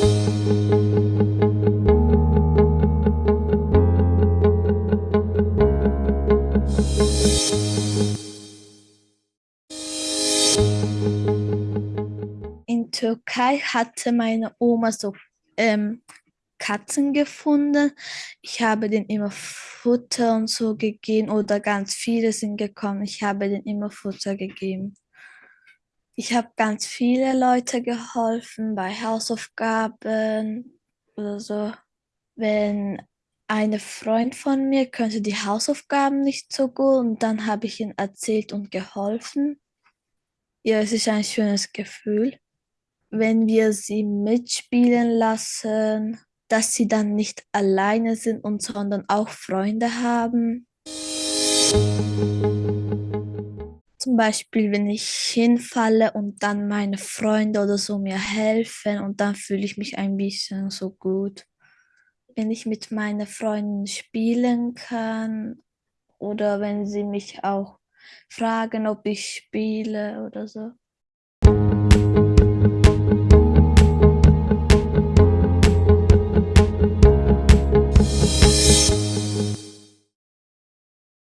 In Türkei hatte meine Oma so ähm, Katzen gefunden. Ich habe denen immer Futter und so gegeben oder ganz viele sind gekommen. Ich habe denen immer Futter gegeben. Ich habe ganz viele Leute geholfen bei Hausaufgaben oder so. Wenn eine Freund von mir könnte die Hausaufgaben nicht so gut und dann habe ich ihnen erzählt und geholfen. Ja, es ist ein schönes Gefühl, wenn wir sie mitspielen lassen, dass sie dann nicht alleine sind und sondern auch Freunde haben. Beispiel, wenn ich hinfalle und dann meine Freunde oder so mir helfen und dann fühle ich mich ein bisschen so gut. Wenn ich mit meinen Freunden spielen kann oder wenn sie mich auch fragen, ob ich spiele oder so.